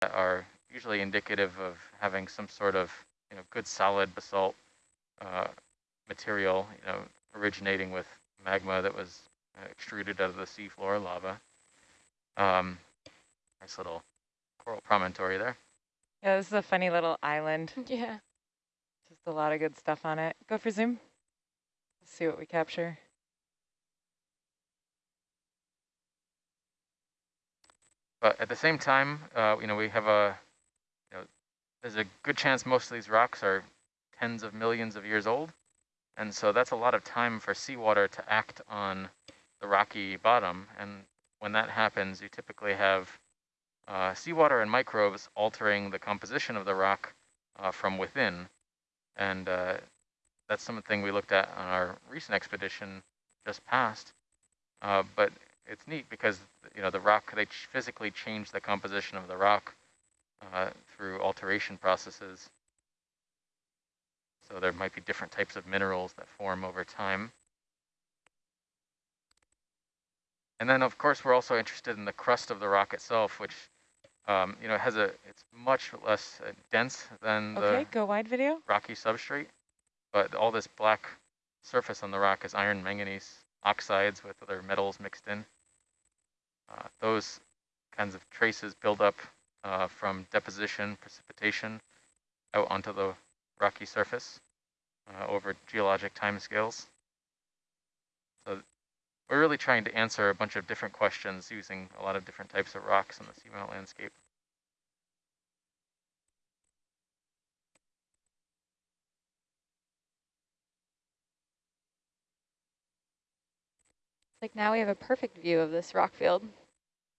that are usually indicative of having some sort of you know good solid basalt uh, material, you know, originating with magma that was uh, extruded out of the seafloor lava. Um, nice little coral promontory there. Yeah, this is a funny little island. Yeah. Just a lot of good stuff on it. Go for zoom. Let's see what we capture. But at the same time, uh, you know, we have a, you know, there's a good chance most of these rocks are tens of millions of years old. And so that's a lot of time for seawater to act on the rocky bottom. And when that happens, you typically have uh, seawater and microbes altering the composition of the rock uh, from within. And uh, that's something we looked at on our recent expedition just past. Uh, but it's neat because you know the rock they ch physically change the composition of the rock uh, through alteration processes. So there might be different types of minerals that form over time. And then of course we're also interested in the crust of the rock itself, which um, you know has a it's much less uh, dense than okay, the go wide video. rocky substrate, but all this black surface on the rock is iron manganese oxides with other metals mixed in. Uh, those kinds of traces build up uh, from deposition, precipitation out onto the rocky surface uh, over geologic timescales. So we're really trying to answer a bunch of different questions using a lot of different types of rocks in the seamount landscape. Like now we have a perfect view of this rock field.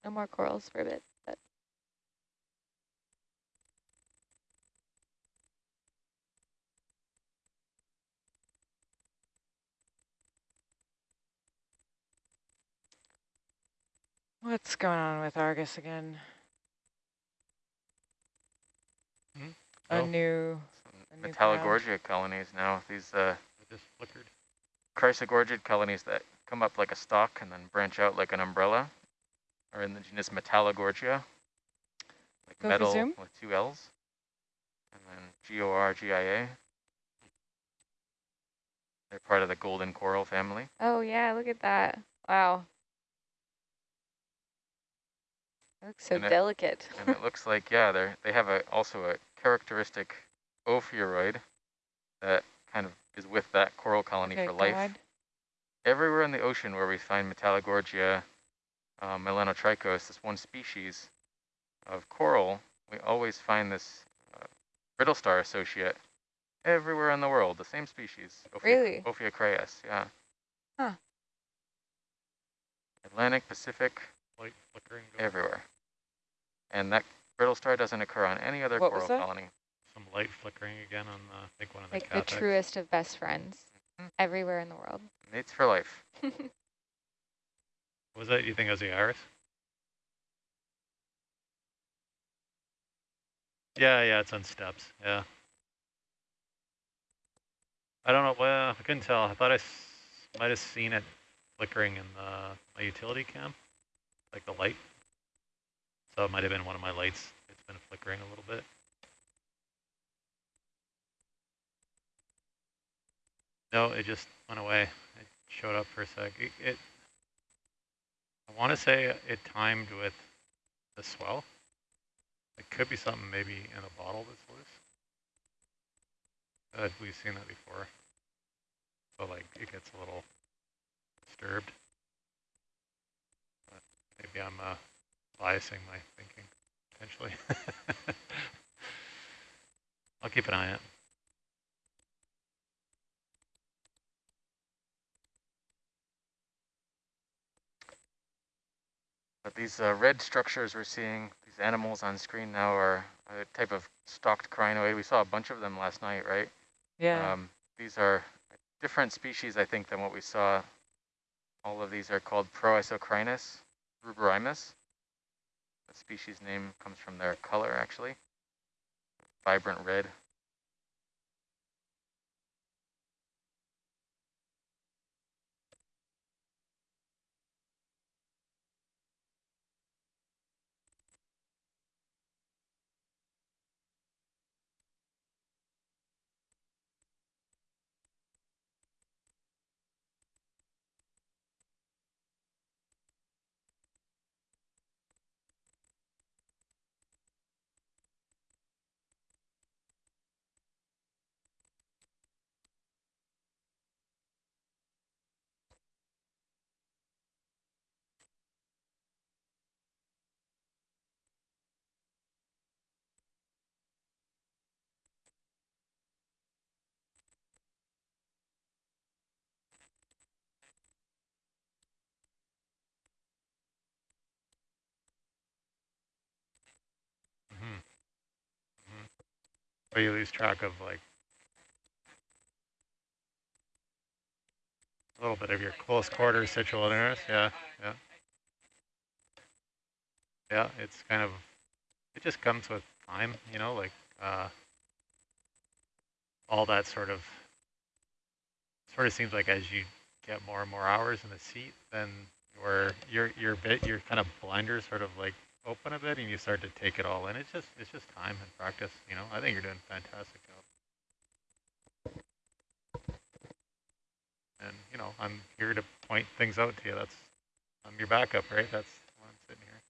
No more corals for a bit, but What's going on with Argus again? Hmm? A Oh. new Some A new Metallogorgia colonies now, these uh, just flickered. chrysogorgid colonies that come up like a stalk and then branch out like an umbrella are in the genus Metallogorgia, like Go metal with two L's, and then G-O-R-G-I-A. They're part of the golden coral family. oh yeah, look at that. Wow. It looks so And it- delicate. and it looks like, yeah, they're, they have a also a characteristic ophiuroid that kind of is with that coral colony okay, for life. wide. Everywhere in the ocean where we find Metallogorgia uh, melanotrichos, this one species of coral, we always find this uh, brittle star associate everywhere in the world, the same species. Ophia, Really? Ophiocreas, yeah. Huh. Atlantic, Pacific, Light flickering. everywhere. And that brittle star doesn't occur on any other What coral colony. Some light flickering again on, uh, I think, one of the like the truest of best friends. Everywhere in the world. Mates for life. Was that, you think it was the iris? Yeah, yeah, it's on steps, yeah. I don't know, well, I couldn't tell. I thought I s- might have seen it flickering in the, my utility cam, like the light. So it might have been one of my lights. It's been flickering a little bit. No, it just went away. It showed up for a sec. It, it I want to say it timed with the swell. It could be something maybe in a bottle that's loose. Uh, we've seen that before. So like it gets a little disturbed. But maybe I'm uh, biasing my thinking potentially. I'll keep an eye on it. But these uh, red structures we're seeing, these animals on screen now are a type of stalked crinoid. We saw a bunch of them last night, right? Yeah. Um, these are different species, I think, than what we saw. All of these are called Proisocrinus ruberrimus. The species name comes from their color, actually. Vibrant red. But you lose track of like a little bit of your close quarters situal awareness. Yeah, yeah. Yeah, it's kind of, it just comes with time, you know, like uh, all that sort of, sort of seems like as you get more and more hours in the seat, then your your your bit your kind of blinders sort of like open a bit and you start to take it all in. It's just it's just time and practice, you know. I think you're doing fantastic job. And you know, I'm here to point things out to you. That's I'm your backup, right? That's why I'm sitting here.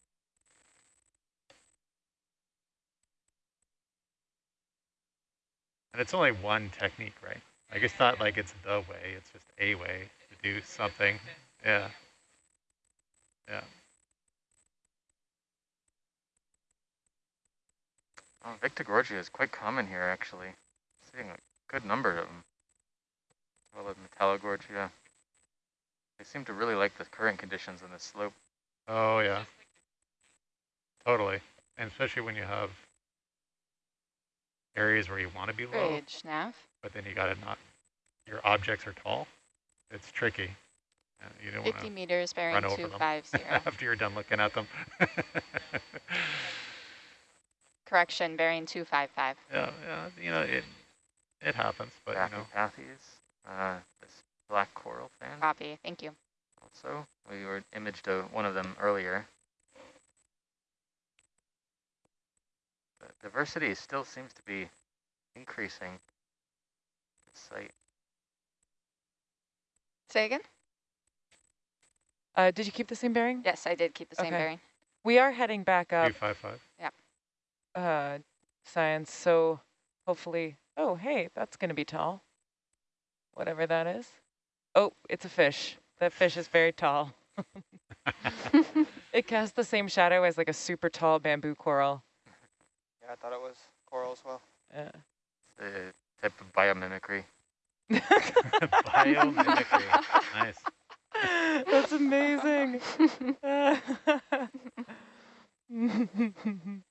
And it's only one technique, right? Like it's not like it's the way, it's just a way to do something. Yeah. Yeah. Oh, Victorgorgia is quite common here, actually. Seeing a good number of them. As well as Metallogorgia. They seem to really like the current conditions on this slope. Oh yeah. Totally. And especially when you have areas where you want to be low, Bridge, nav. but then you got to not, your objects are tall. It's tricky. And you don't 50 meters bearing run over them 250. after you're done looking at them. Correction, bearing 255. yeah, yeah, you know, it it happens, but you know, Daphne uh, this black coral fan Copy, thank you. also. We were imaged uh, one of them earlier. The diversity still seems to be increasing. This site. Say again? Uh, did you keep the same bearing? Yes, I did keep the same Okay. bearing. We are heading back up, 255. Uh, science, so hopefully, oh, hey, that's going to be tall. Whatever that is. Oh, it's a fish. That fish is very tall. It casts the same shadow as like a super tall bamboo coral. Yeah, I thought it was coral as well. Yeah. The type of biomimicry. Biomimicry. nice. That's amazing.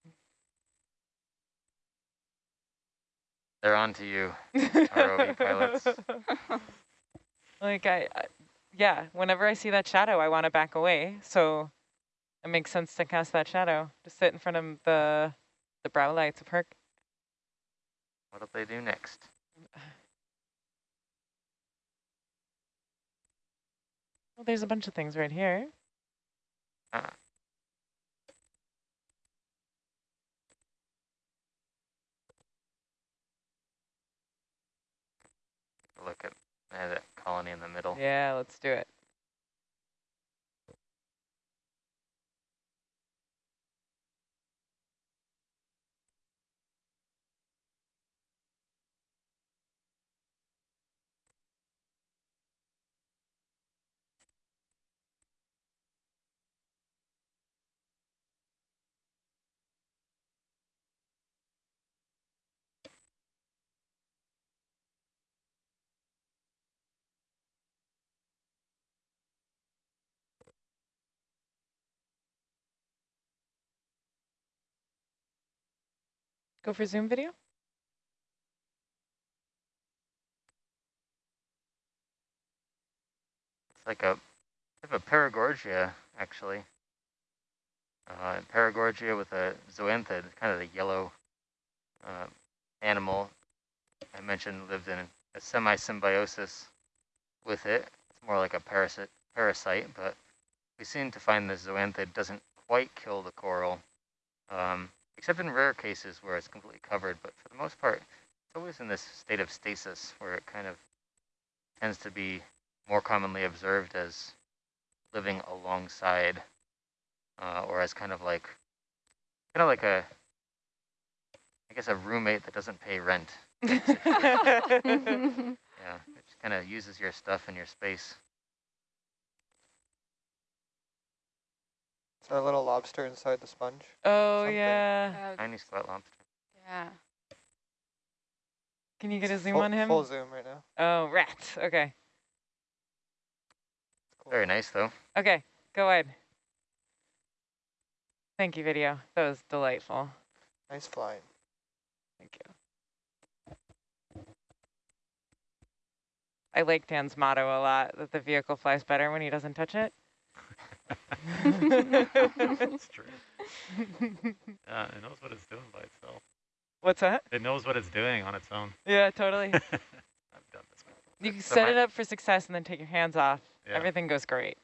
They're on to you. ROV pilots. like I, I, yeah, whenever I see that shadow, I want to back away. So it makes sense to cast that shadow. Just sit in front of the the brow lights of Herc. What'll they do next? Well, there's a bunch of things right here. Ah. Look at uh, that colony in the middle. Yeah, let's do it. Go for Zoom video. It's like a of paragorgia, actually. Uh, paragorgia with a zoanthid, kind of the yellow uh, animal I mentioned lived in a semi-symbiosis with it. It's more like a parasite, parasite, but we seem to find the zoanthid doesn't quite kill the coral, um, except in rare cases where it's completely covered. But for the most part, it's always in this state of stasis where it kind of tends to be more commonly observed as living alongside, uh, or as kind of like, kind of like a, I guess a roommate that doesn't pay rent. Yeah, it just kind of uses your stuff and your space. A little lobster inside the sponge. Oh, Something. yeah. Tiny that lobster. Yeah. Can you get a zoom full, on him? Full zoom right now. Oh, rat. Okay. Cool. Very nice, though. Okay, go ahead. Thank you, video. That was delightful. Nice flying. Thank you. I like Dan's motto a lot, that the vehicle flies better when he doesn't touch it. That's true. Yeah, uh, it knows what it's doing by itself. What's that? It knows what it's doing on its own. Yeah, totally. I've done this before. You can set it up for success and then take your hands off. Yeah. Everything goes great.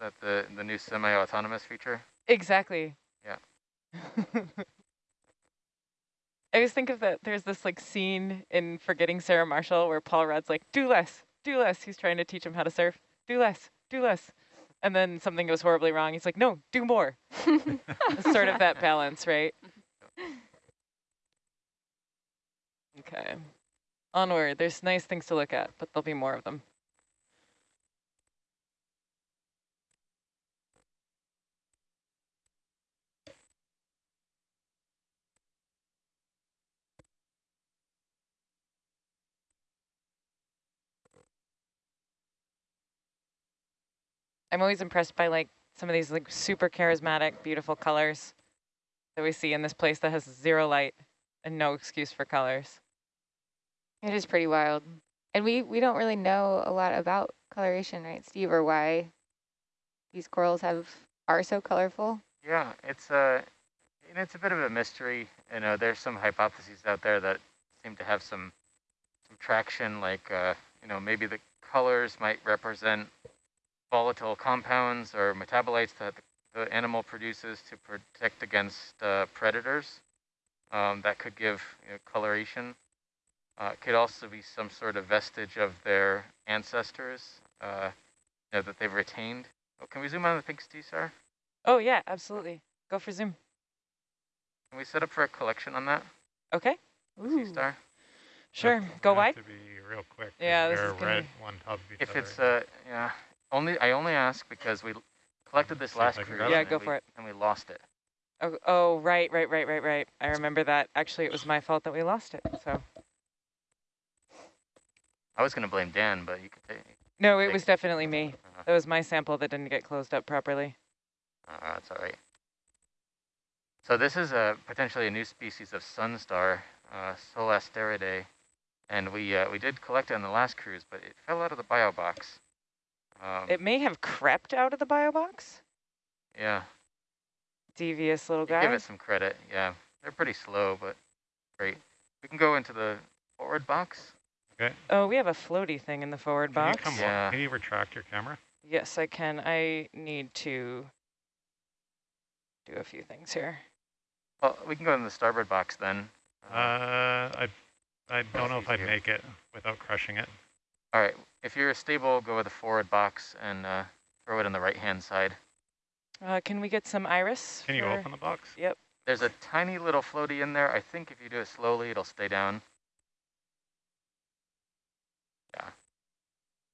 That the the new semi-autonomous feature. Exactly. Yeah. I always think of that. There's this like scene in Forgetting Sarah Marshall where Paul Rudd's like, do less, do less. He's trying to teach him how to surf. Do less, do less. And then something goes horribly wrong. He's like, no, do more. Sort of that balance, right? Okay. Onward. There's nice things to look at, but there'll be more of them. I'm always impressed by like some of these like super charismatic, beautiful colors that we see in this place that has zero light and no excuse for colors. It is pretty wild. And we, we don't really know a lot about coloration, right, Steve, or why these corals have are so colorful. Yeah, it's a you know, it's a bit of a mystery. You know, there's some hypotheses out there that seem to have some some traction, like uh, you know maybe the colors might represent volatile compounds or metabolites that the, the animal produces to protect against uh, predators. Um, that could give you know, coloration. Uh, it could also be some sort of vestige of their ancestors uh, you know, that they've retained. Oh, can we zoom on the things, T-Star? Oh yeah, absolutely. Go for zoom. Can we set up for a collection on that, Okay, Ooh. C-Star? sure. That's Go gonna wide. To be real quick. Yeah, this is gonna right be- one top of each If other. it's, uh, yeah, only, I only ask because we collected this last I can cruise. Yeah, and go we- for it. And we lost it. Oh, oh, right, right, right, right, right. I remember that. Actually, it was my fault that we lost it. So I was gonna blame Dan, but you could take, no, it Take was it. definitely me. uh, That was my sample that didn't get closed up properly. uh, that's all right. So this is a potentially a new species of sunstar, uh, Solasteridae, and we uh, we did collect it on the last cruise, but it fell out of the bio box. Um, It may have crept out of the bio box. yeah, Devious little you guy. give it some credit. Yeah, they're pretty slow, but great. We can go into the forward box. Okay. Oh, we have a floaty thing in the forward Can you box. come wa- Yeah. Can you retract your camera? Yes, I can. I need to do a few things here. Well, we can go in the starboard box then. Uh, I I don't know if I'd easier. make it without crushing it. All right, if you're stable, go with the forward box and uh, throw it on the right-hand side. Uh, can we get some iris? Can you for- open the box? Yep. There's a tiny little floaty in there. I think if you do it slowly, it'll stay down. Yeah.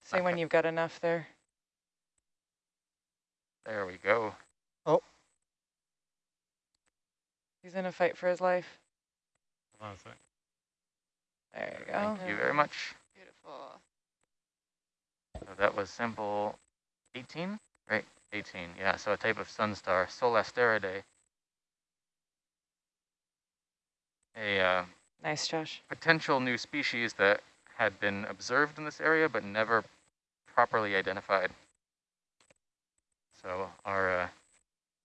Say when you've got enough there. There we go. Oh. He's in a fight for his life. Hold on a sec. There you go. Thank you very much. Beautiful. So that was sample 18, right? 18, yeah. So a type of sun star, Solasteridae. A uh, Nice, Josh. potential new species that had been observed in this area but never properly identified. So our uh,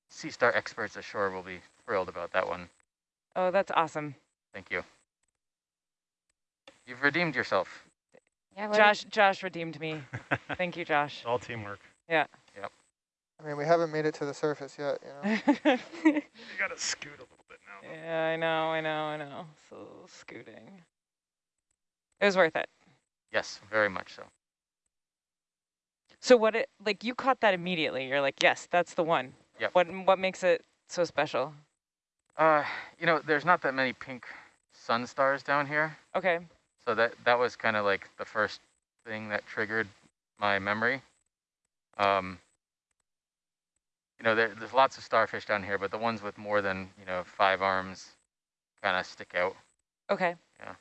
sea star experts ashore will be thrilled about that one. Oh, that's awesome. Thank you. You've redeemed yourself. Yeah, what Josh, Josh redeemed me. Thank you, Josh. It's all teamwork. Yeah. Yep. I mean, we haven't made it to the surface yet, you know. You gotta scoot a little bit now. though. I know, I know, I know. So scooting. It was worth it. Yes, very much so. So what it like you caught that immediately. You're like, yes, that's the one. Yep. What what makes it so special? Uh, you know, there's not that many pink sun stars down here. Okay. So that that was kind of like the first thing that triggered my memory. Um, you know, there, there's lots of starfish down here, but the ones with more than you know five arms kind of stick out. Okay. Yeah.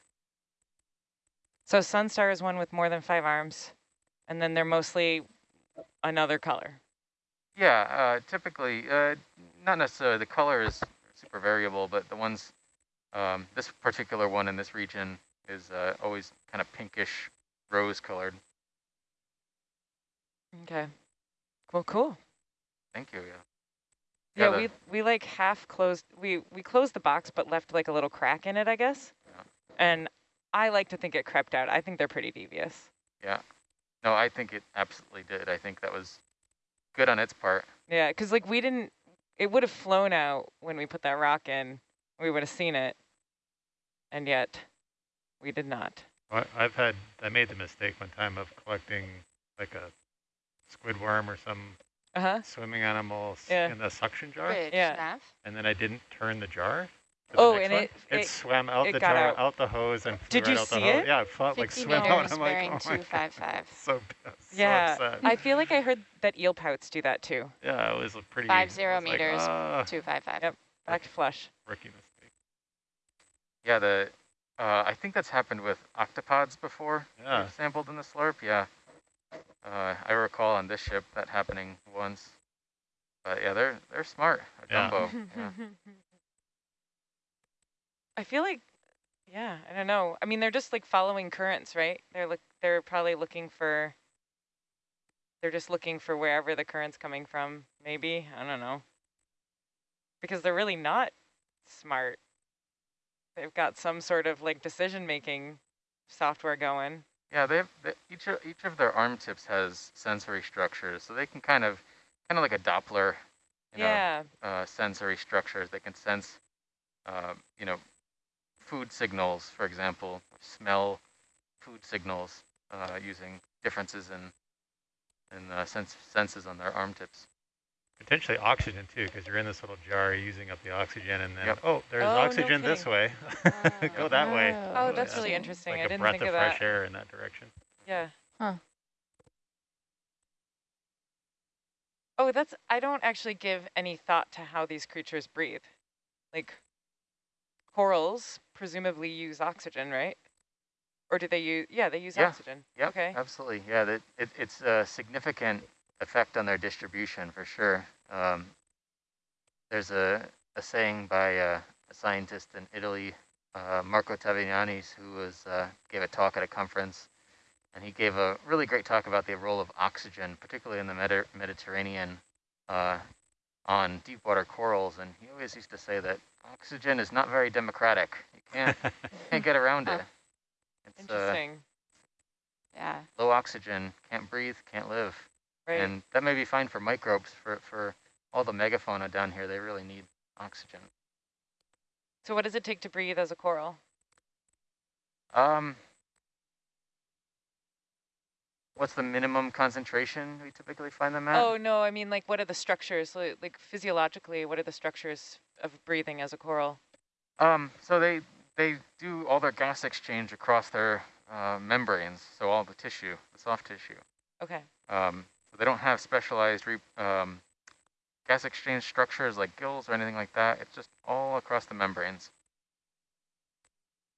So Sunstar is one with more than five arms, and then they're mostly another color. Yeah, uh, typically, uh, not necessarily the color is super variable, but the ones, um, this particular one in this region is uh, always kind of pinkish, rose colored. Okay. Well, cool. Thank you. Yeah. Yeah, Yeah, we we like half closed. We we closed the box, but left like a little crack in it, I guess. Yeah. And I like to think it crept out. I think they're pretty devious. Yeah. No, I think it absolutely did. I think that was good on its part. Yeah, because like we didn't. It would have flown out when we put that rock in. We would have seen it, and yet we did not. I- I've had, I made the mistake one time of collecting like a squid worm or some Uh huh. swimming animal Yeah. in the suction jar, Which, Yeah. Nav? and then I didn't turn the jar. to the Oh, and it- it, it- swam out it the jar, out. the hose, and flew Did right you out the see hose. it? Yeah, it felt like 50 swim out. I'm like, oh my God. 255. So, so Yeah, upset. I feel like I heard that eel pouts do that too. yeah, it was a pretty. Five I zero like, meters. "Ah, 255. Yep. Back to flush. rookie mistake. Yeah. The uh, I think that's happened with octopods before. Yeah. They've Sampled in the slurp. Yeah. Uh, I recall on this ship that happening once. But yeah, they're they're smart. A Yeah. Dumbo. yeah. I feel like, yeah, I don't know. I mean, they're just like following currents, right? They're look, they're probably looking for. They're just looking for wherever the current's coming from. Maybe I don't know. Because they're really not smart. They've got some sort of like decision making software going. Yeah, they have they, each of, each of their arm tips has sensory structures, so they can kind of kind of like a Doppler, you yeah. know, uh, sensory structures. They can sense, uh, you know, food signals, for example, smell food signals uh, using differences in in uh, sense senses on their arm tips. Potentially oxygen too, because you're in this little jar using up the oxygen, and then Yep. oh, there's Oh, no oxygen this kidding. way. Go that way. Oh, Oh, that's yeah. really interesting. Like I a didn't breath think of of fresh air in that direction. Yeah. Huh. Oh, that's, I don't actually give any thought to how these creatures breathe. Like corals presumably use oxygen, right? Or do they use, yeah, they use Yeah. oxygen. Yeah. Okay. absolutely. Yeah, that it, it's a significant effect on their distribution for sure. Um, there's a, a saying by uh, a scientist in Italy, uh, Marco Taviani, who was uh, gave a talk at a conference, and he gave a really great talk about the role of oxygen, particularly in the Medi- Mediterranean, uh, on deep water corals. And he always used to say that oxygen is not very democratic. You can't can't get around it. It's uh, Interesting. Yeah. low oxygen, can't breathe, can't live. Right. And that may be fine for microbes, for, for all the megafauna down here, they really need oxygen. so what does it take to breathe as a coral? Um, what's the minimum concentration we typically find them at? Oh, no, I mean, like, what are the structures? Like, like physiologically, what are the structures of breathing as a coral? Um, so they, they do all their gas exchange across their uh, membranes, so all the tissue, the soft tissue. Okay. Um, they don't have specialized re- um, gas exchange structures like gills or anything like that. It's just all across the membranes.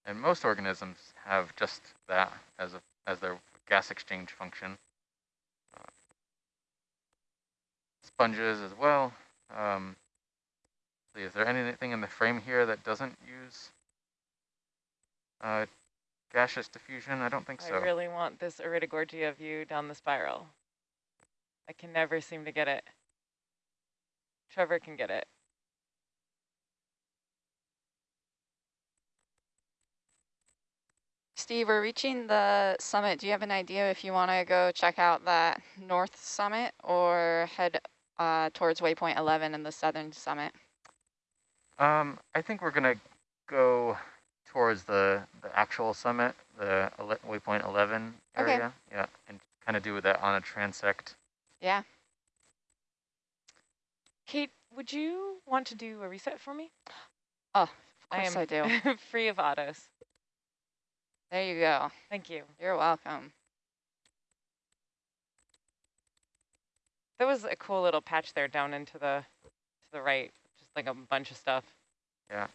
And most organisms have just that as a as their gas exchange function. Uh, sponges as well. Um, see, is there anything in the frame here that doesn't use uh, gaseous diffusion? I don't think so. I really want this Iridogorgia view down the spiral. I can never seem to get it. Trevor can get it. Steve, we're reaching the summit. Do you have an idea if you want to go check out that north summit or head uh, towards waypoint 11 and the southern summit? Um, I think we're gonna go towards the the actual summit, the ele- waypoint 11 area. Okay. area. Yeah, and kind of do that on a transect. Yeah. Kate, would you want to do a reset for me? Oh, Of I course am I do. free of autos. There you go. Thank you. You're welcome. There was a cool little patch there down into the to the right, just like a bunch of stuff. Yeah.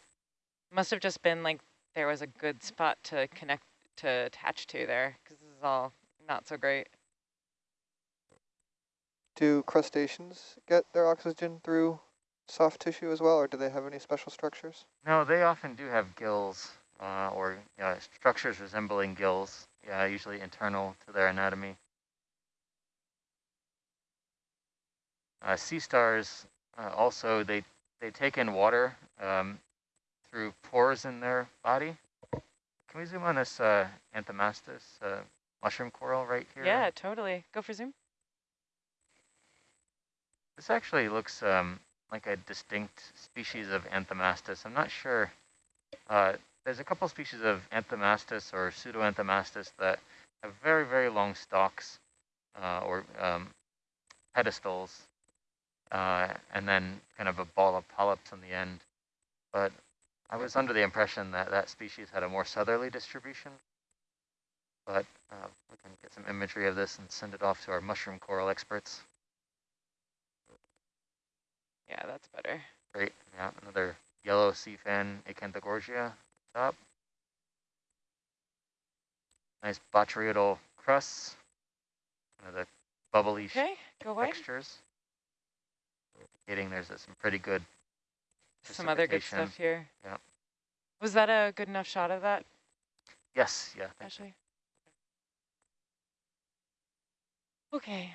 Must have just been like there was a good spot to connect to attach to there because this is all not so great. Do crustaceans get their oxygen through soft tissue as well, or do they have any special structures? No, they often do have gills uh, or uh, structures resembling gills. Yeah, usually internal to their anatomy. Uh, sea stars uh, also, they, they take in water um, through pores in their body. Can we zoom on this uh, Anthomastus uh, mushroom coral right here? Yeah, totally. Go for zoom. This actually looks um, like a distinct species of Anthomastus. I'm not sure. Uh, there's a couple species of Anthomastus or Pseudoanthomastus that have very, very long stalks uh, or um, pedestals, uh, and then kind of a ball of polyps on the end. But I was under the impression that that species had a more southerly distribution. But uh, we can get some imagery of this and send it off to our mushroom coral experts. Yeah, that's better. Great, yeah, another yellow sea fan, Acanthogorgia top. Nice botryoidal crusts, kind of the bubbly Okay, go textures. Indicating there's uh, some pretty good Some other good stuff here. Yeah. Was that a good enough shot of that, Yes, yeah, you. Ashley? Okay.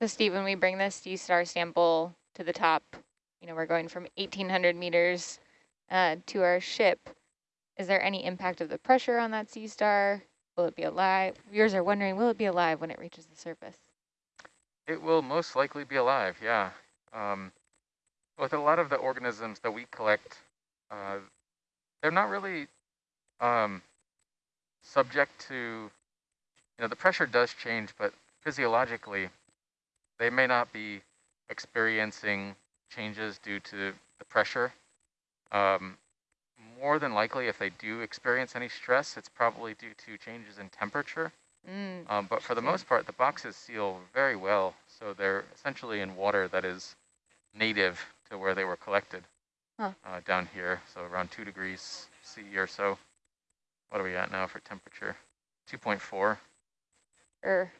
So Steve, when we bring this sea star sample to the top, you know, we're going from 1800 meters uh, to our ship. Is there any impact of the pressure on that sea star? Will it be alive? Viewers are wondering, will it be alive when it reaches the surface? It will most likely be alive, yeah. Um, with a lot of the organisms that we collect, uh, they're not really um, subject to, you know, the pressure does change, but physiologically, they may not be experiencing changes due to the pressure. Um, more than likely, if they do experience any stress, it's probably due to changes in temperature. Mm. Um, but for the most part, the boxes seal very well, so they're essentially in water that is native to where they were collected Huh. uh, down here, so around 2 degrees C or so. What are we at now for temperature? 2.4. Er,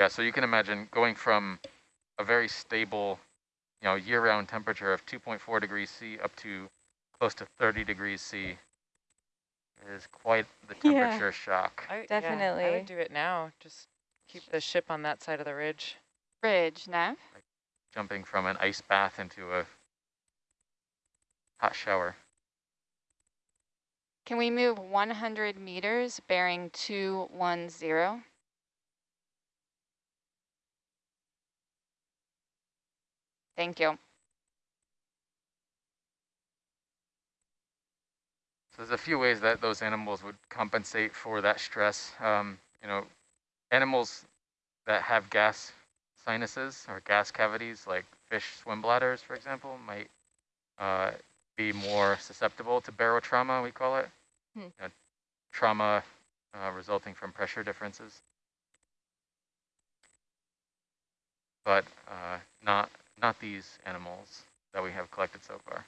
Yeah, so you can imagine going from a very stable, you know, year-round temperature of 2.4 degrees C up to close to 30 degrees C is quite the Yeah. temperature shock. I, yeah, I Definitely. would do it now. Just keep the ship on that side of the ridge. Bridge, Nav. jumping from an ice bath into a hot shower. Can we move 100 meters bearing 210? Thank you. So there's a few ways that those animals would compensate for that stress. Um, you know, animals that have gas sinuses or gas cavities, like fish swim bladders, for example, might uh, be more susceptible to barotrauma, we call it. Hmm. You know, trauma uh, resulting from pressure differences. But uh, not, not these animals that we have collected so far.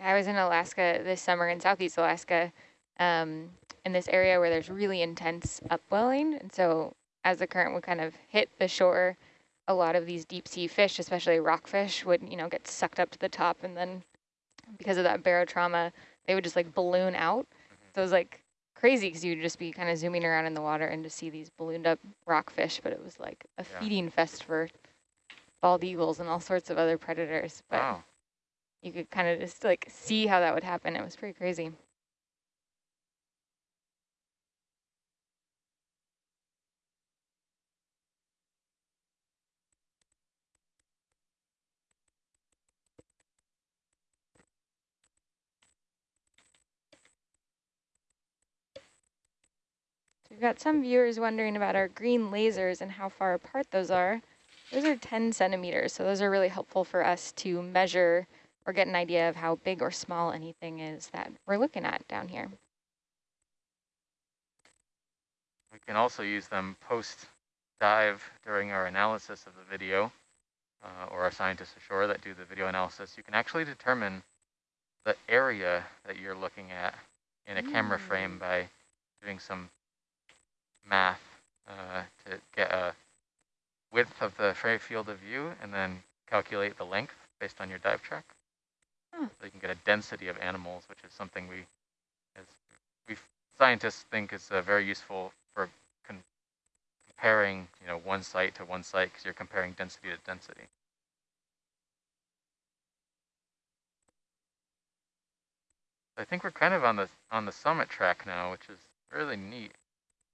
I was in Alaska this summer in Southeast Alaska, um, in this area where there's really intense upwelling. And so as the current would kind of hit the shore, a lot of these deep sea fish, especially rockfish, would, you know, get sucked up to the top. And then because of that barotrauma, they would just like balloon out. So it was like crazy because you'd just be kind of zooming around in the water and just see these ballooned up rockfish. But it was like a Yeah. feeding fest for bald eagles and all sorts of other predators. But Wow. you could kind of just like see how that would happen. It was pretty crazy. We've got some viewers wondering about our green lasers and how far apart those are. Those are 10 centimeters, so those are really helpful for us to measure or get an idea of how big or small anything is that we're looking at down here. We can also use them post dive during our analysis of the video uh, or our scientists ashore that do the video analysis. You can actually determine the area that you're looking at in a camera frame by doing some math uh, to get a width of the fray field of view and then calculate the length based on your dive track. Hmm. So you can get a density of animals, which is something we, as we scientists think is uh, very useful for con comparing, you know, one site to one site because you're comparing density to density. I think we're kind of on the on the summit track now, which is really neat.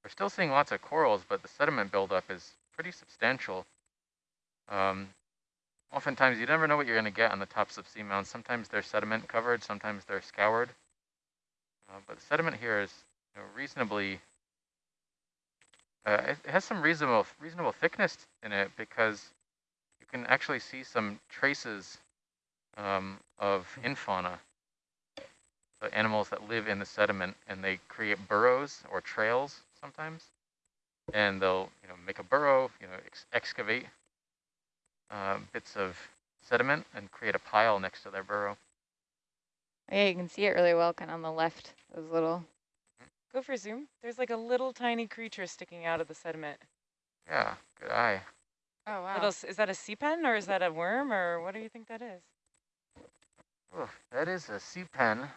We're still seeing lots of corals, but the sediment buildup is pretty substantial. Um, oftentimes, you never know what you're going to get on the tops of seamounts. Sometimes they're sediment covered, sometimes they're scoured. Uh, but the sediment here is you know, reasonably, uh, it, has some reasonable reasonable thickness in it because you can actually see some traces um, of infauna the animals that live in the sediment and they create burrows or trails sometimes. And they'll, you know, make a burrow, you know, ex excavate uh, bits of sediment and create a pile next to their burrow. Yeah, you can see it really well kind of on the left, those little. Go for zoom. There's like a little tiny creature sticking out of the sediment. Yeah, good eye. Oh, wow. Little, is that a sea pen or is that a worm or what do you think that is? Oh, that is a sea pen.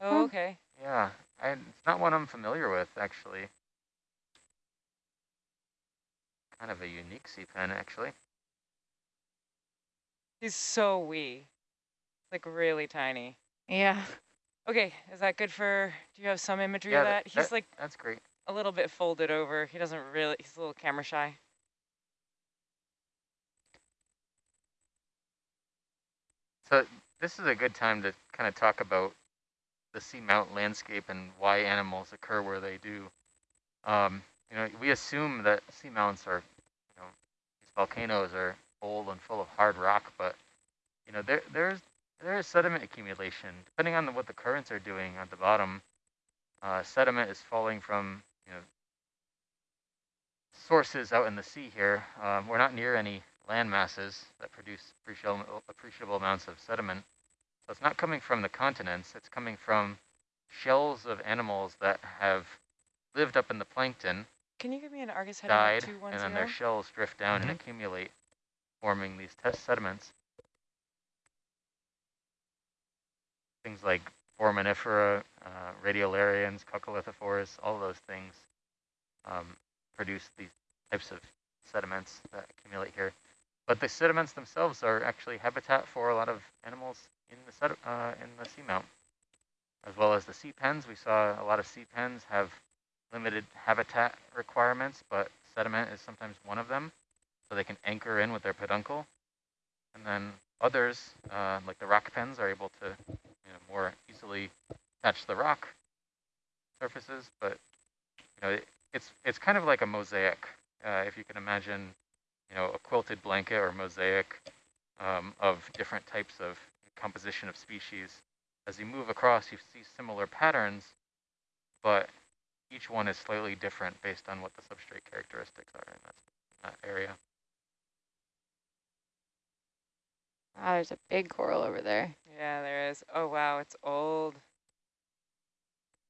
Oh, okay. Yeah, I, it's not one I'm familiar with, actually. Kind of a unique sea pen, actually. He's so wee. Like really tiny. Yeah. Okay, is that good for, do you have some imagery Yeah, of that- that? He's that- like That's great. a little bit folded over. He doesn't really, he's a little camera shy. So this is a good time to kind of talk about the seamount landscape and why animals occur where they do. Um, you know, we assume that seamounts are, you know, these volcanoes are old and full of hard rock, but you know, there there's there is sediment accumulation. Depending on the, what the currents are doing at the bottom, uh, sediment is falling from you know sources out in the sea here. Um, we're not near any land masses that produce appreciable, appreciable amounts of sediment. So it's not coming from the continents, it's coming from shells of animals that have lived up in the plankton, Can you give me an Argus heading died, up and then their shells drift down Mhm. and accumulate, forming these test sediments. Things like foraminifera, uh, radiolarians, coccolithophores, all those things um, produce these types of sediments that accumulate here. But the sediments themselves are actually habitat for a lot of animals in the uh, in the seamount, as well as the sea pens. We saw a lot of sea pens have limited habitat requirements, but sediment is sometimes one of them, so they can anchor in with their peduncle. And then others, uh, like the rock pens, are able to you know, more easily touch the rock surfaces. But you know, it, it's it's kind of like a mosaic, uh, if you can imagine, you know, a quilted blanket or mosaic um, of different types of composition of species. As you move across, you see similar patterns, but each one is slightly different based on what the substrate characteristics are in that, that area. Wow, there's a big coral over there. Yeah, there is. Oh, wow, it's old.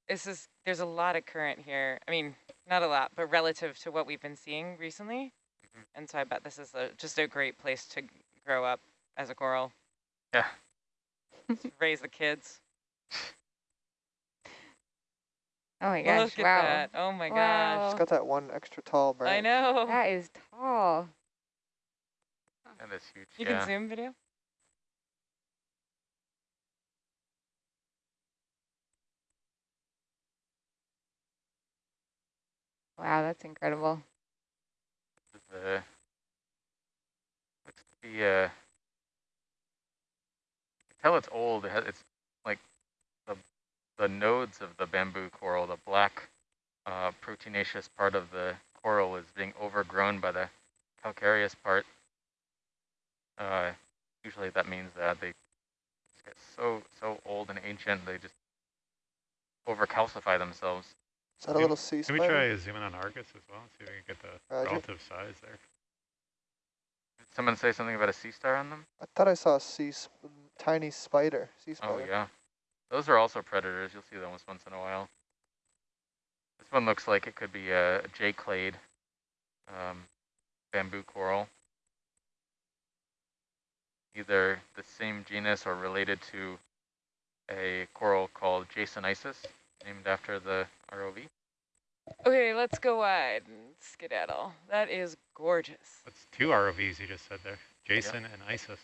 This is, there's a lot of current here. I mean, not a lot, but relative to what we've been seeing recently. Mhm. And so I bet this is a, just a great place to grow up as a coral. Yeah. Raise the kids. Oh my gosh, Look at wow. that. Oh my Wow. It's gosh. got that one extra tall branch. I know. That is tall. And this huge, You yeah. can zoom video? Wow, that's incredible. the looks to be uh tell it's old. It has, it's like the the nodes of the bamboo coral, the black uh, proteinaceous part of the coral is being overgrown by the calcareous part. Uh, usually that means that they just get so so old and ancient they just overcalcify themselves. Is that a Can- little sea spider? Can we try zooming on Argus as well? And see if we can get the Roger. relative size there. Did someone say something about a sea star on them? I thought I saw a sea sp tiny spider. Sea spider. Oh spider. yeah, those are also predators. You'll see those once in a while. This one looks like it could be a J clade um, bamboo coral. Either the same genus or related to a coral called Jasonisis, named after the ROV. Okay, let's go wide and skedaddle. That is gorgeous. That's two ROVs you just said there. Jason and ISIS.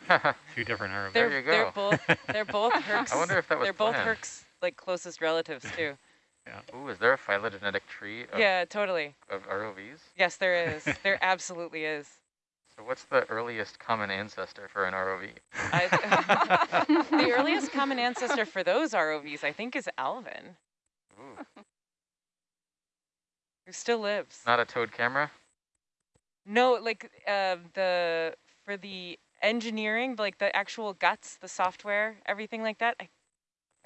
Two different ROVs. There They're you they're go. both they're both Herc's. I wonder if that was they're both planned. Herc's like closest relatives too. Yeah. Ooh, is there a phylogenetic tree of, yeah, totally. of ROVs? Yes, there is. There absolutely is. So what's the earliest common ancestor for an ROV? I, the earliest common ancestor for those ROVs, I think, is Alvin, Ooh, who still lives. not a towed camera? No, like uh, the for the engineering, like the actual guts, the software, everything like that. I,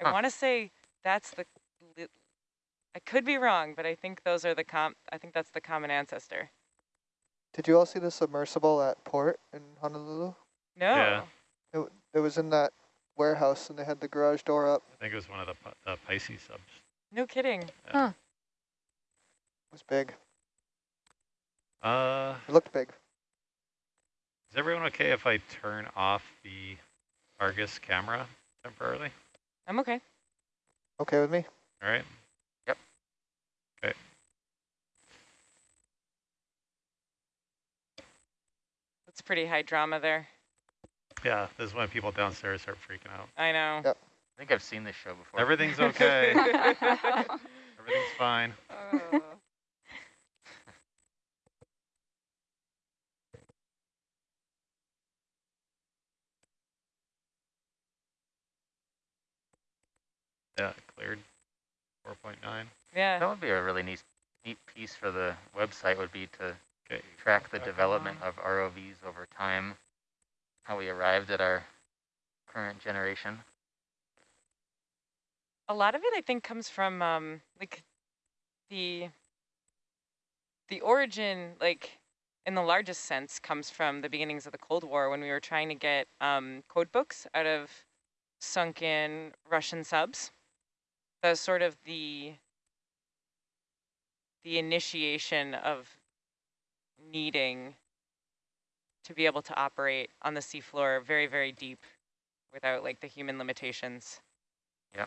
I Huh. want to say that's the. I could be wrong, but I think those are the com. I think that's the common ancestor. Did you all see the submersible at port in Honolulu? No. Yeah. It, it was in that warehouse and they had the garage door up. I think it was one of the, Pi- the Pisces subs. No kidding. It was big. Uh, It looked big. Is everyone okay if I turn off the Argus camera temporarily? I'm okay. Okay with me? All right. Yep. Okay. That's pretty high drama there. Yeah, this is when people downstairs start freaking out. I know. Yep. I think I've seen this show before. Everything's okay. Everything's fine. Oh. Yeah, cleared. 4.9. Yeah. That would be a really neat, neat piece for the website would be to Okay. track the Back development on. of ROVs over time, how we arrived at our current generation. a lot of it I think comes from um like the the origin like in the largest sense comes from the beginnings of the Cold War when we were trying to get um code books out of sunken Russian subs. That was sort of the the initiation of needing to be able to operate on the seafloor very, very deep without like the human limitations. Yeah.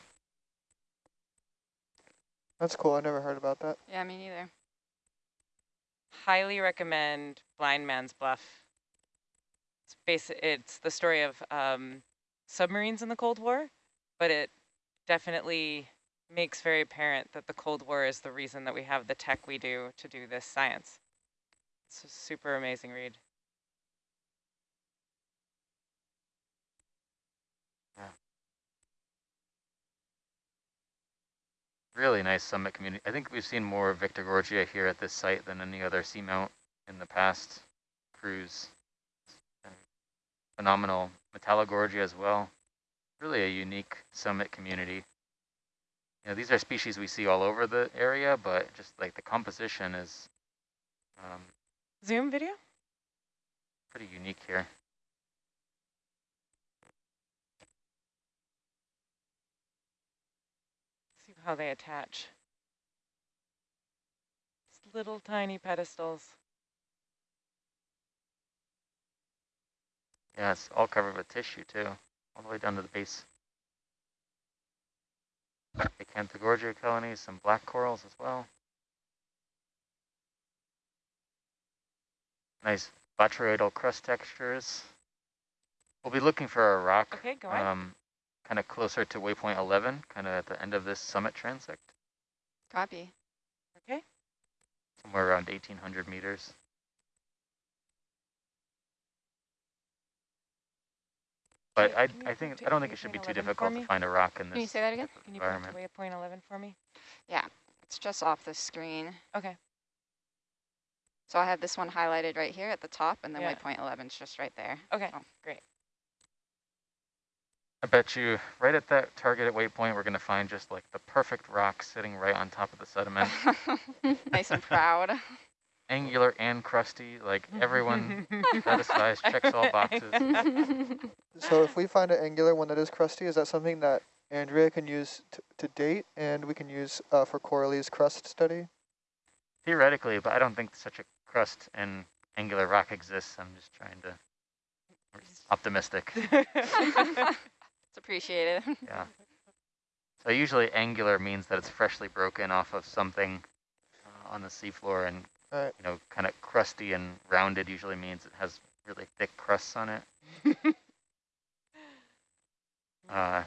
That's cool. I never heard about that. yeah, me neither. highly recommend Blind Man's Bluff. It's basi- it's the story of um, submarines in the Cold War, but it definitely makes very apparent that the Cold War is the reason that we have the tech we do to do this science. It's a super amazing read. Really nice summit community. I think we've seen more Victorgorgia here at this site than any other seamount in the past cruise. Phenomenal Metallogorgia as well. Really a unique summit community. You know, these are species we see all over the area, but just like the composition is um, Zoom video? pretty unique here. See how they attach. Little tiny pedestals. Yeah, it's all covered with tissue too, all the way down to the base. Acanthogorgia colonies, some black corals as well. Nice botryoidal crust textures. We'll be looking for a rock Okay, go um, kind of closer to waypoint 11, kind of at the end of this summit transect, Copy. okay. somewhere around 1800 meters. But I, I think, I don't think it should be too difficult to find a rock in this. Can you say that again? Can you point to waypoint 11 for me? Yeah, it's just off the screen. Okay. So I have this one highlighted right here at the top, and then Yeah. waypoint 11 is just right there. Okay, Oh. great. I bet you right at that targeted waypoint, we're going to find just like the perfect rock sitting right on top of the sediment. nice and proud. Angular and crusty, like everyone satisfies, checks all boxes. So if we find an angular one that is crusty, is that something that Andrea can use to date and we can use uh, for Coralie's crust study? Theoretically, but I don't think such a crust and angular rock exists. I'm just trying to optimistic. it's appreciated. yeah. So usually angular means that it's freshly broken off of something uh, on the seafloor and right. you know kind of crusty and rounded usually means it has really thick crusts on it. uh,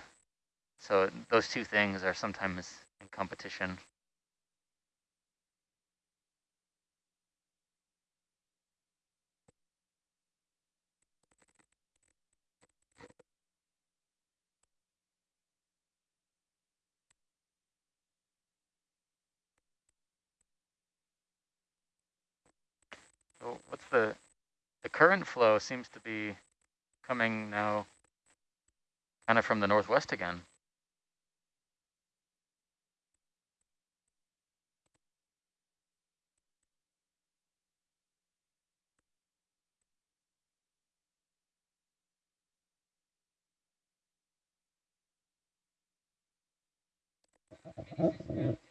so those two things are sometimes in competition. So what's the, the current flow seems to be coming now kind of from the northwest again.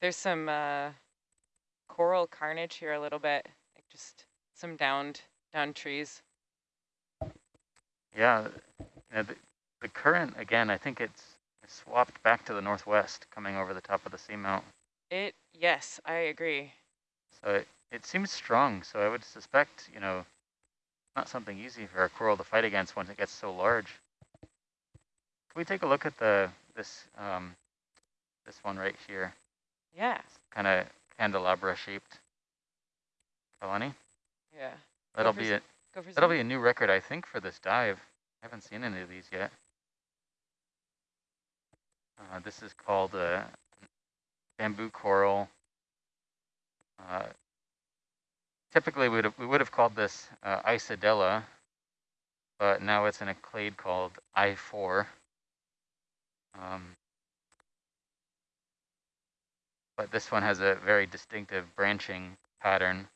There's some uh, coral carnage here a little bit, like just some downed down trees. Yeah, the, the current, again, I think it's swapped back to the northwest, coming over the top of the seamount. It, yes, I agree. So it, it seems strong, so I would suspect, you know, not something easy for a coral to fight against once it gets so large. Can we take a look at the this um, this one right here? Yeah. Kind of candelabra shaped. Kalani? Yeah. That'll be it. That'll be a new record, I think, for this dive. I haven't seen any of these yet. Uh, this is called a bamboo coral. Uh, typically, we'd have, we would have called this uh, Isidella, but now it's in a clade called I4. Um, but this one has a very distinctive branching pattern,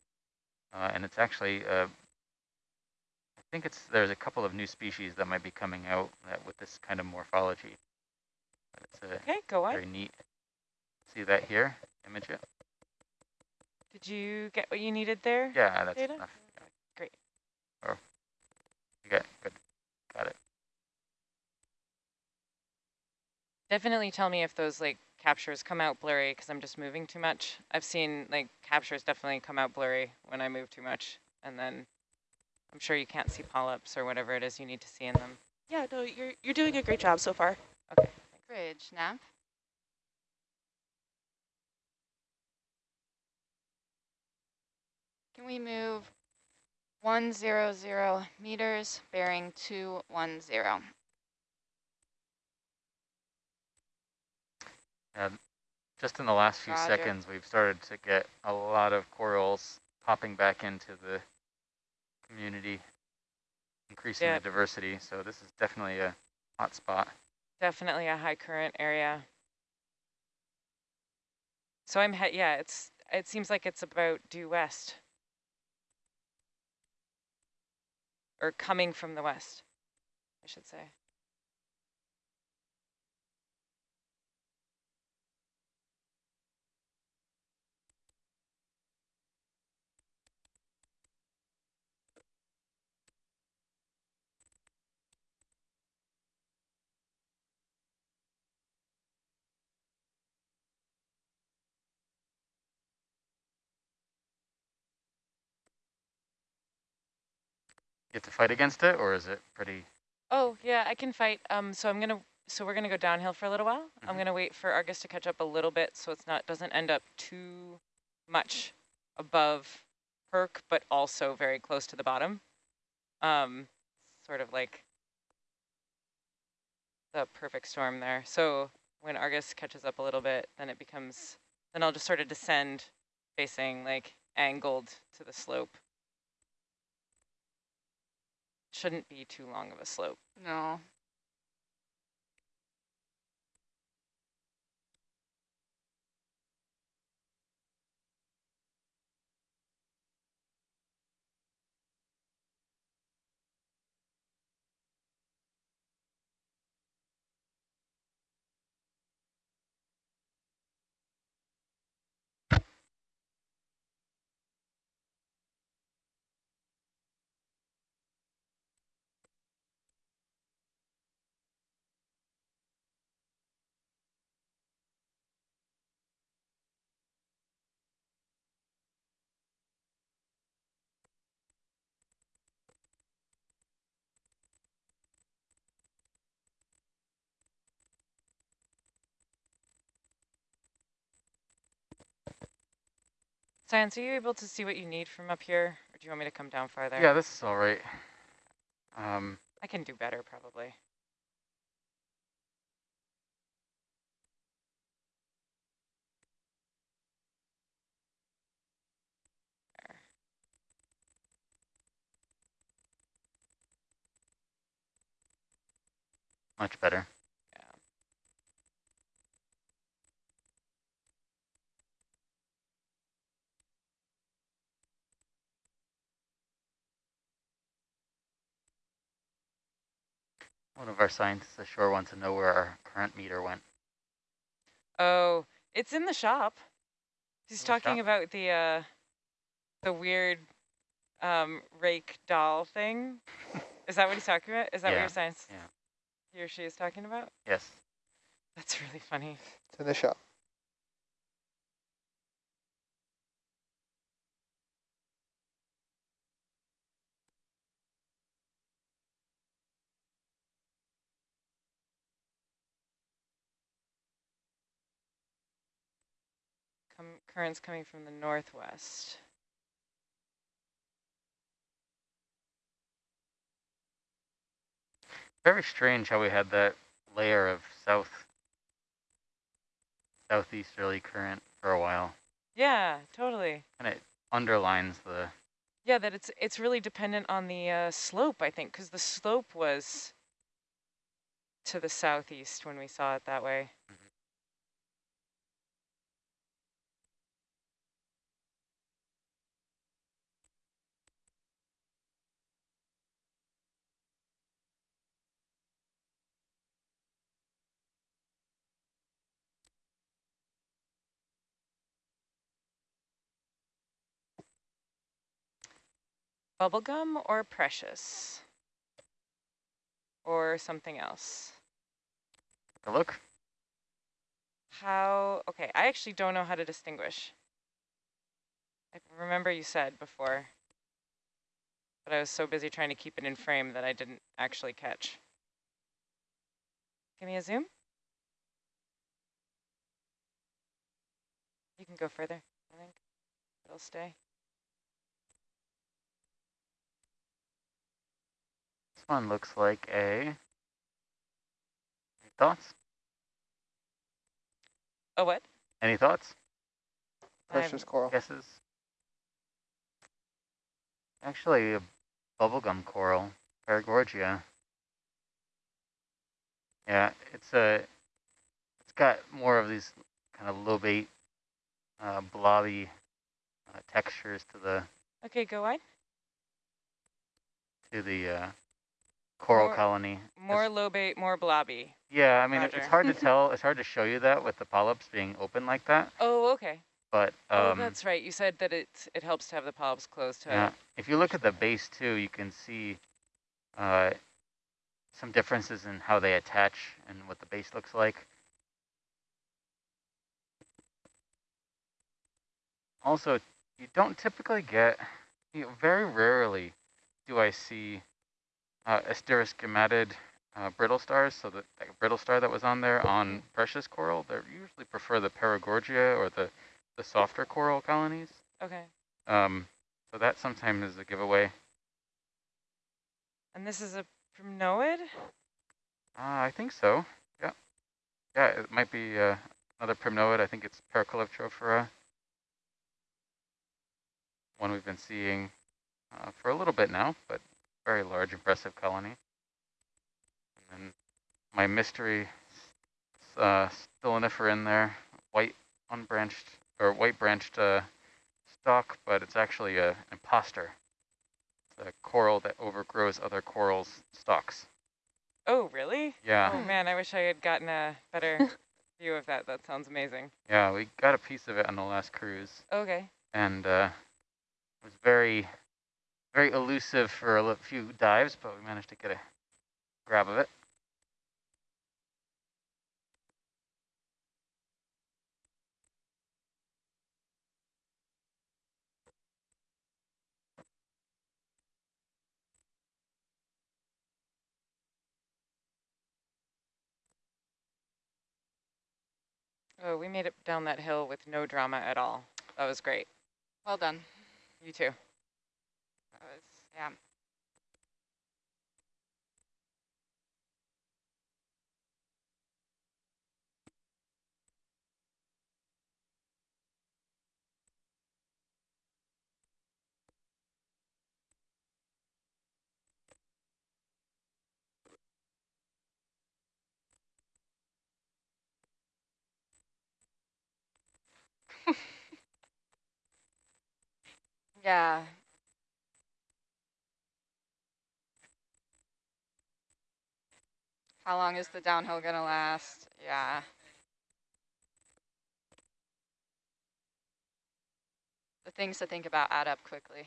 uh, and it's actually uh, I think it's there's a couple of new species that might be coming out that with this kind of morphology. Okay, go on. very neat. See that here? Image it. Did you get what you needed there? Yeah, that's Data? enough. Yeah. Great. You got good. Got it. Definitely tell me if those like captures come out blurry because I'm just moving too much. I've seen like captures definitely come out blurry when I move too much. And then I'm sure you can't see polyps or whatever it is you need to see in them. Yeah, no, you're you're doing a great job so far. Okay. Bridge, Nav. Can we move 100 meters, bearing 210? And just in the last few Roger. seconds, we've started to get a lot of corals popping back into the community, increasing Yeah. the diversity. So this is definitely a hot spot. Definitely a high current area. So I'm, he yeah, it's, it seems like it's about due west. Or coming from the west, I should say. You have to fight against it, or is it pretty? Oh, yeah, I can fight. Um, so I'm gonna, so we're gonna go downhill for a little while. I'm Mhm. gonna wait for Argus to catch up a little bit so it's not, doesn't end up too much above Herc, but also very close to the bottom. Um, sort of like the perfect storm there. So when Argus catches up a little bit, then it becomes, then I'll just sort of descend facing like angled to the slope. Shouldn't be too long of a slope. No. Science, are you able to see what you need from up here? Or do you want me to come down farther? Yeah, this is all right. Um, I can do better probably. much better. One of our scientists ashore wants to know where our current meter went. Oh, it's in the shop. He's In the talking shop? about the uh, the weird um, rake doll thing. Is that what he's talking about? Is that what Yeah, your science yeah. he or she is talking about? Yes. That's really funny. It's in the shop. Come, currents coming from the northwest. Very strange how we had that layer of south, southeasterly current for a while. Yeah, totally. And it underlines the, Yeah, that it's it's really dependent on the uh, slope, I think, because the slope was to the southeast when we saw it that way. Bubblegum or precious? Or something else? the look. How, okay, I actually don't know how to distinguish. I remember you said before, but I was so busy trying to keep it in frame that I didn't actually catch. Give me a zoom. You can go further, I think. It'll stay. This one looks like a, any thoughts? A what? Any thoughts? Precious coral. Guesses? Actually, a bubblegum coral, Paragorgia. Yeah, it's a, it's got more of these kind of lobate, uh, blobby uh, textures to the Okay, go wide. to the uh, coral More- colony. More lobate, more blobby. yeah, I mean, it- it's hard to tell. It's hard to show you that with the polyps being open like that. Oh, okay. But oh, um, that's right. You said that it it helps to have the polyps closed Yeah, it. if you look at the base too, you can see uh, some differences in how they attach and what the base looks like. Also, you don't typically get, you know, very rarely do I see uh, asteroschematid uh, brittle stars, so the like brittle star that was on there on precious coral, they usually prefer the Paragorgia or the, the softer coral colonies. Okay. Um, so that sometimes is a giveaway. And this is a primnoid? Uh, I think so. Yeah. yeah, it might be uh, another primnoid. I think it's Paracalyptrophora. One we've been seeing uh, for a little bit now, but very large, impressive colony. And then my mystery uh, in there, white unbranched or white branched uh, stalk, but it's actually a, an imposter. It's a coral that overgrows other corals' stalks. Oh, really? Yeah. Oh man, I wish I had gotten a better view of that. That sounds amazing. Yeah, we got a piece of it on the last cruise. Okay. And uh, it was very, very elusive for a few dives, but we managed to get a grab of it. Oh, we made it down that hill with no drama at all. That was great. Well done. You too. Was, yeah. Yeah. How long is the downhill going to last? Yeah. The things to think about add up quickly.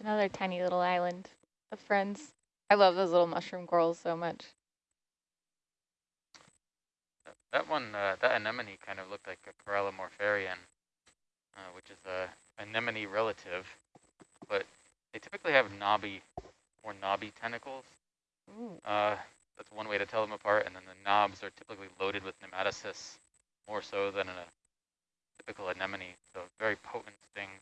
Another tiny little island of friends. I love those little mushroom corals so much. That one, uh, that anemone kind of looked like a corallimorpharian, uh, which is a anemone relative, but they typically have knobby, more knobby tentacles. Uh, that's one way to tell them apart, and then the knobs are typically loaded with nematocysts, more so than a typical anemone, so very potent stings.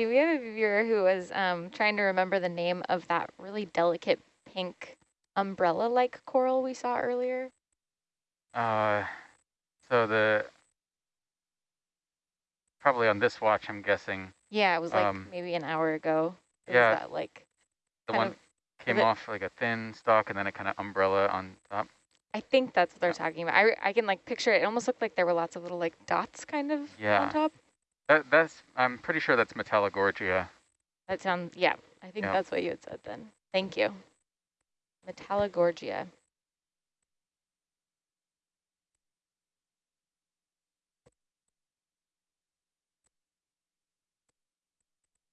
Steve, we have a viewer who was um, trying to remember the name of that really delicate pink umbrella-like coral we saw earlier. Uh, so the, probably on this watch, I'm guessing. Yeah, it was like um, maybe an hour ago. It yeah. Was that like the one of, came off like a thin stalk and then a kind of umbrella on top. I think that's what they're talking about. I, I can like picture it. It almost looked like there were lots of little like dots kind of yeah. on top. That, that's, I'm pretty sure that's Metallogorgia. That sounds, yeah, I think Yeah. that's what you had said then. Thank you. Metallogorgia.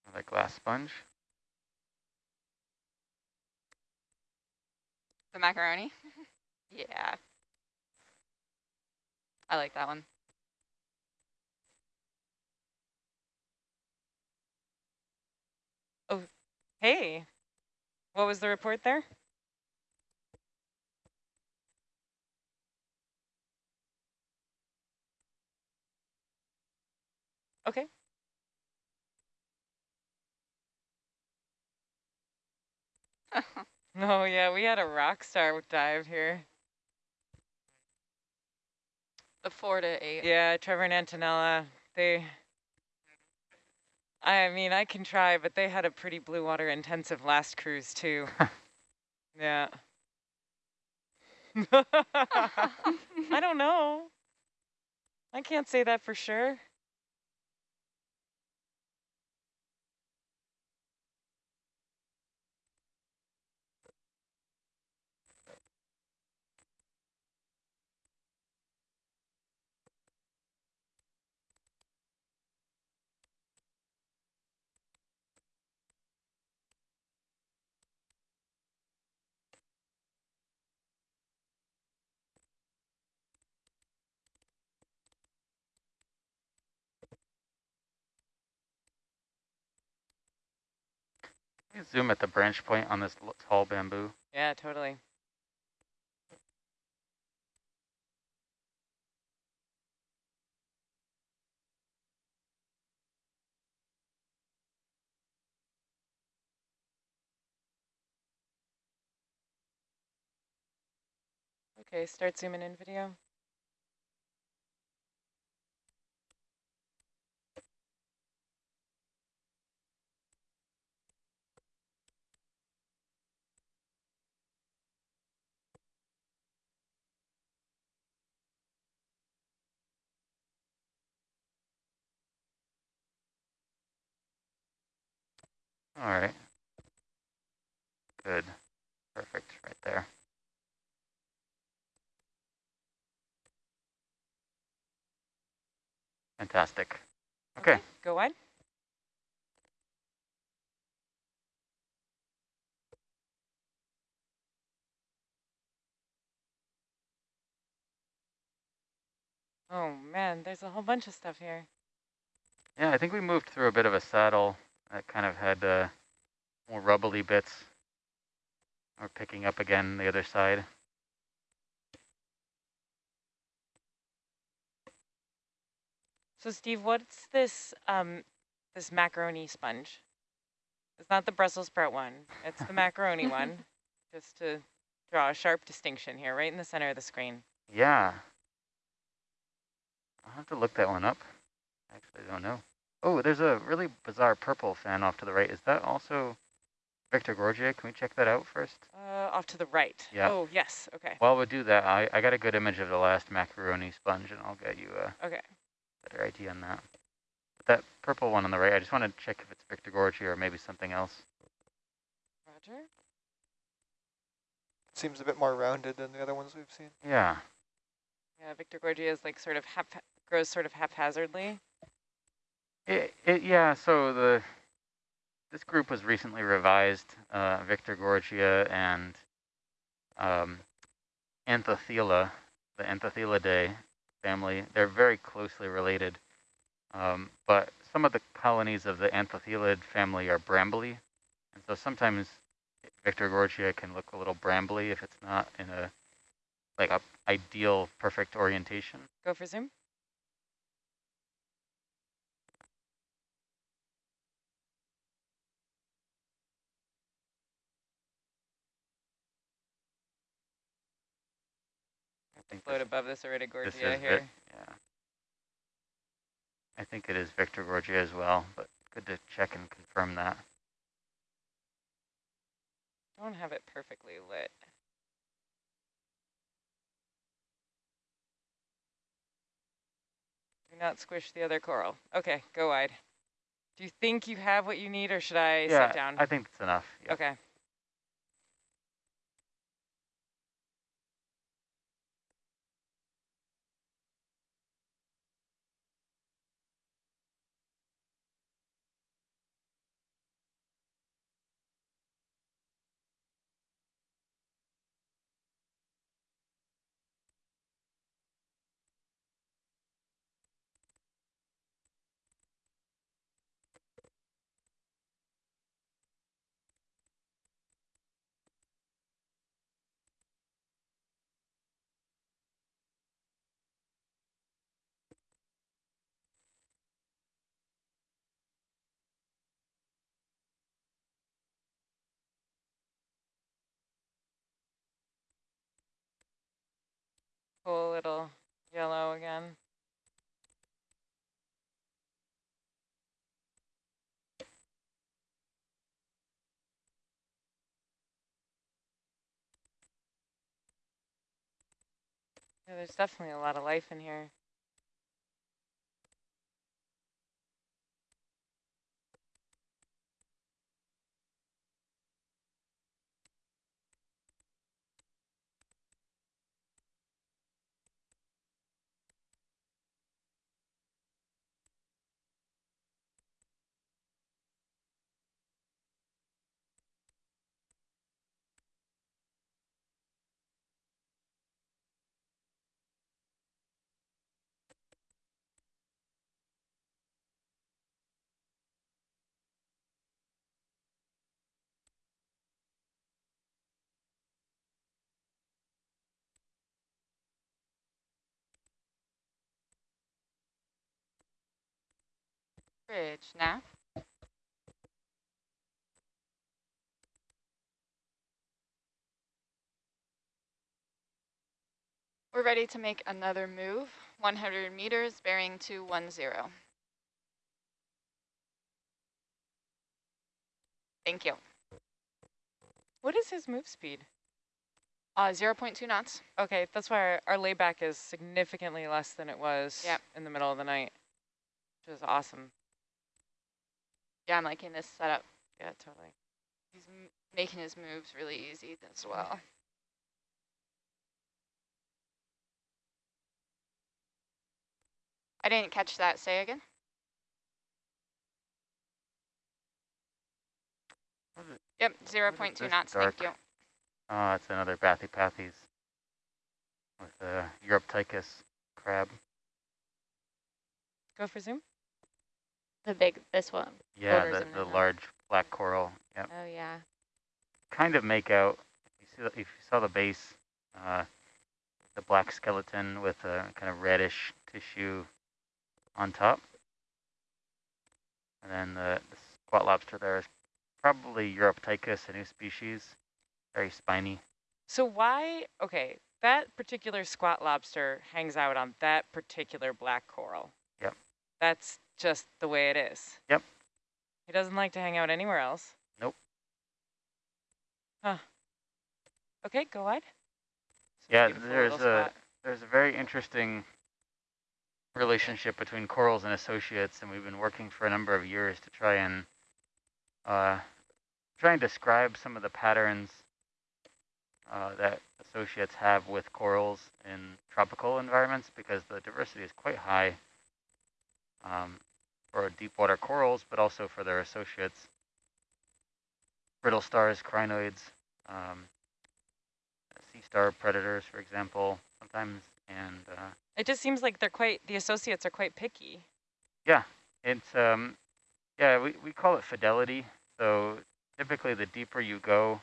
Another glass sponge. The macaroni? yeah. I like that one. Hey, what was the report there? Okay. oh yeah, we had a rock star dive here. The four to eight. Yeah, Trevor and Antonella, they, I mean, I can try, but they had a pretty blue water intensive last cruise too. Yeah. I don't know. I can't say that for sure. You zoom at the branch point on this tall bamboo. Yeah, totally. Okay, start zooming in video. All right. Good. Perfect. Right there. Fantastic. Okay. Go on. Oh man, there's a whole bunch of stuff here. Yeah, I think we moved through a bit of a saddle that kind of had uh, more rubbly bits. We're picking up again the other side. So Steve, what's this um this macaroni sponge? It's not the Brussels sprout one. It's the macaroni one. Just to draw a sharp distinction here, right in the center of the screen. Yeah. I'll have to look that one up. Actually, I don't know. Oh, there's a really bizarre purple fan off to the right. Is that also Victorgorgia? Can we check that out first? Uh, off to the right. Yeah. Oh, yes. Okay. While we do that, I, I got a good image of the last macaroni sponge, and I'll get you a Okay. better idea on that. But that purple one on the right, I just want to check if it's Victorgorgia or maybe something else. Roger. Seems a bit more rounded than the other ones we've seen. Yeah. Yeah, Victorgorgia is like sort of hap grows sort of haphazardly. It, it, yeah, so the this group was recently revised. Uh, Victorgorgia and um, Anthothela, the Anthothelidae family, they're very closely related. Um, but some of the colonies of the Anthothelid family are brambly. And so sometimes Victorgorgia can look a little brambly if it's not in a like a ideal perfect orientation. Go for zoom. Think Float this- above this This Iridogorgia is Vic- here. yeah. I think it is Victorgorgia as well, but good to check and confirm that. Don't have it perfectly lit. Do not squish the other coral. Okay, go wide. Do you think you have what you need or should I yeah, sit down? I think that's enough. Yeah. Okay. little yellow again. Yeah, there's definitely a lot of life in here. Bridge now. We're ready to make another move, 100 meters, bearing 210. Thank you. What is his move speed? Uh, 0 0.2 knots. Okay, that's why our, our layback is significantly less than it was Yep. in the middle of the night, which is awesome. Yeah, I'm liking this setup. Yeah, totally. He's m making his moves really easy as well. I didn't catch that. Say again. What is it? Yep, What is 0.2 knots. dark? Thank you. Oh, it's another Bathypathes with a Uroptychus crab. Go for zoom. The big, this one. Yeah, the, the the- large black coral. Yep. Oh, yeah. Kind of make out, if you, see if you saw the base, uh, the black skeleton with a kind of reddish tissue on top. And then the, the squat lobster there is probably Uroptychus, a new species, very spiny. So why, okay, that particular squat lobster hangs out on that particular black coral. Yep. That's just the way it is. Yep. He doesn't like to hang out anywhere else. Nope. Huh. Okay, go wide. Some Yeah, there's a spot. there's a very interesting relationship between corals and associates, and we've been working for a number of years to try and uh, try and describe some of the patterns uh, that associates have with corals in tropical environments, because the diversity is quite high um, for deep water corals, but also for their associates, brittle stars, crinoids. Um, sea star predators, for example, sometimes, and uh, It just seems like they're quite, the associates are quite picky. Yeah, it's um, yeah, we we call it fidelity. So typically, the deeper you go,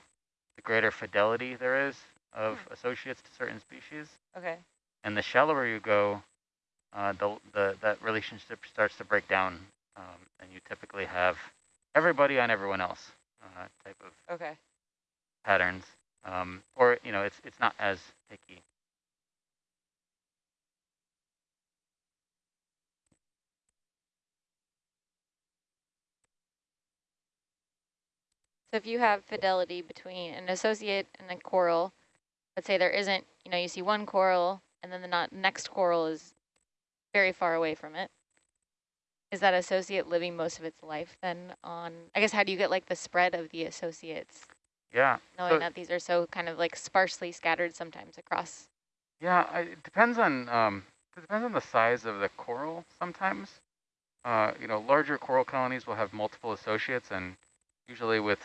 the greater fidelity there is of associates to certain species, Okay. and the shallower you go, uh, the the that relationship starts to break down, um, and you typically have everybody on everyone else uh, type of Okay. patterns, um, or you know, it's it's not as picky. So if you have fidelity between an associate and a coral, let's say there isn't, you know, you see one coral and then the not next coral is very far away from it. Is that associate living most of its life then on, I guess, how do you get like the spread of the associates, Yeah. knowing So- that these are so kind of like sparsely scattered sometimes across? Yeah, I, it depends on um, it depends on the size of the coral. Sometimes, uh, you know, larger coral colonies will have multiple associates, and usually with